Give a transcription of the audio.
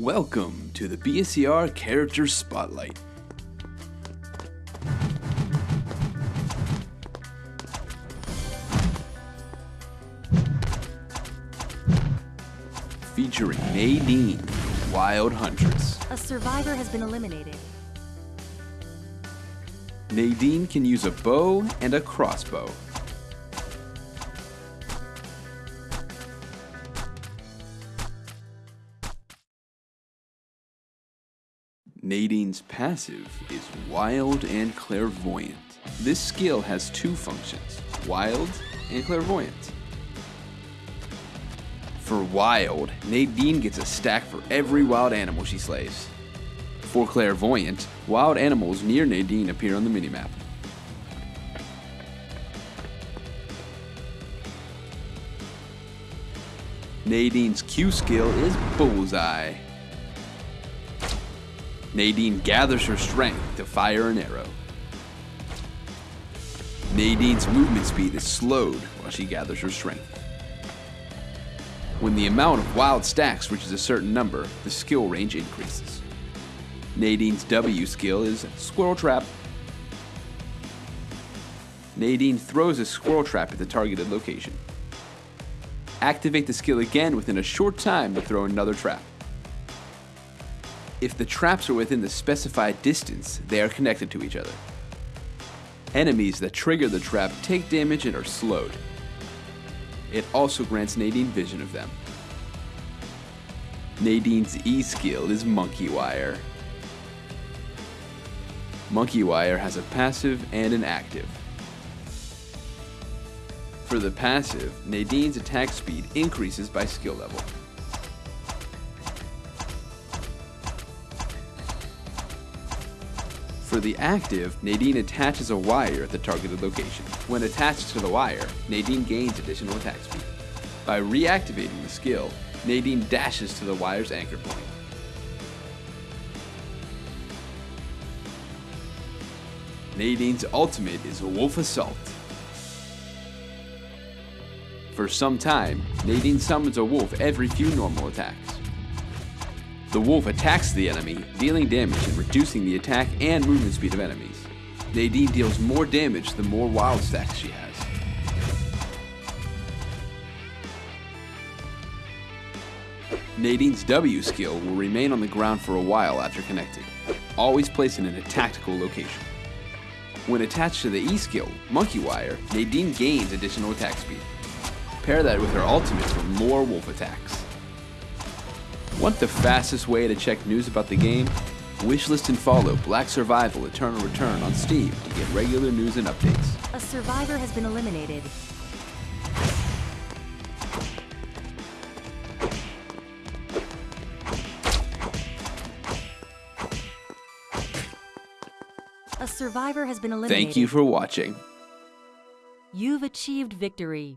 Welcome to the BSER Character Spotlight. Featuring Nadine, Wild Huntress. A survivor has been eliminated. Nadine can use a bow and a crossbow. Nadine's passive is wild and clairvoyant. This skill has two functions, wild and clairvoyant. For wild, Nadine gets a stack for every wild animal she slays. For clairvoyant, wild animals near Nadine appear on the minimap. Nadine's Q skill is Bullseye. Nadine gathers her strength to fire an arrow. Nadine's movement speed is slowed while she gathers her strength. When the amount of wild stacks reaches a certain number, the skill range increases. Nadine's W skill is Squirrel Trap. Nadine throws a squirrel trap at the targeted location. Activate the skill again within a short time to throw another trap. If the traps are within the specified distance, they are connected to each other. Enemies that trigger the trap take damage and are slowed. It also grants Nadine vision of them. Nadine's E skill is Monkey Wire. Monkey Wire has a passive and an active. For the passive, Nadine's attack speed increases by skill level. For the active, Nadine attaches a wire at the targeted location. When attached to the wire, Nadine gains additional attack speed. By reactivating the skill, Nadine dashes to the wire's anchor point. Nadine's ultimate is Wolf Assault. For some time, Nadine summons a wolf every few normal attacks. The wolf attacks the enemy, dealing damage and reducing the attack and movement speed of enemies. Nadine deals more damage the more wild stacks she has. Nadine's W skill will remain on the ground for a while after connecting, always placed in a tactical location. When attached to the E skill, Monkey Wire, Nadine gains additional attack speed. Pair that with her ultimate for more wolf attacks. Want the fastest way to check news about the game? Wishlist and follow Black Survival Eternal Return on Steam to get regular news and updates. A survivor has been eliminated. A survivor has been eliminated. Thank you for watching. You've achieved victory.